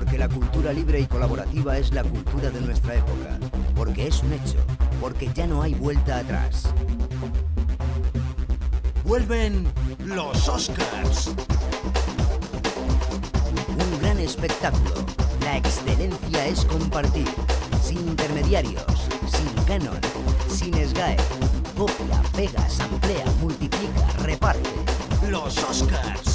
Porque la cultura libre y colaborativa es la cultura de nuestra época. Porque es un hecho. Porque ya no hay vuelta atrás. Vuelven los Oscars. Un gran espectáculo. La excelencia es compartir. Sin intermediarios, sin canon, sin SGAE. Copia, pega, samplea, multiplica, reparte. Los Oscars.